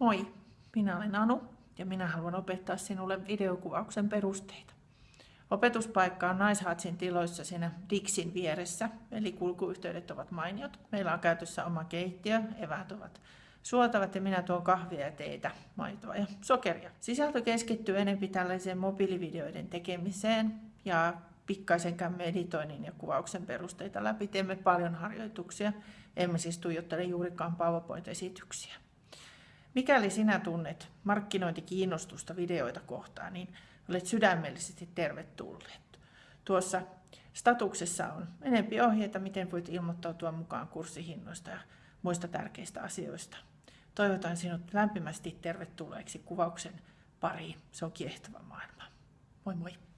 Moi, minä olen Anu ja minä haluan opettaa sinulle videokuvauksen perusteita. Opetuspaikka on Naishatsin tiloissa siinä Dixin vieressä, eli kulkuyhteydet ovat mainiot. Meillä on käytössä oma keittiö, eväät ovat suotavat ja minä tuon kahvia ja teitä, maitoa ja sokeria. Sisältö keskittyy enemmän tällaiseen mobiilivideoiden tekemiseen ja pikkaisen käymme editoinnin ja kuvauksen perusteita läpi. Teemme paljon harjoituksia, emme siis tuijottele juurikaan PowerPoint-esityksiä. Mikäli sinä tunnet markkinointikiinnostusta videoita kohtaan, niin olet sydämellisesti tervetulleet. Tuossa statuksessa on enempi ohjeita, miten voit ilmoittautua mukaan kurssihinnoista ja muista tärkeistä asioista. Toivotan sinut lämpimästi tervetulleeksi kuvauksen pariin. Se on kiehtova maailma. Moi moi!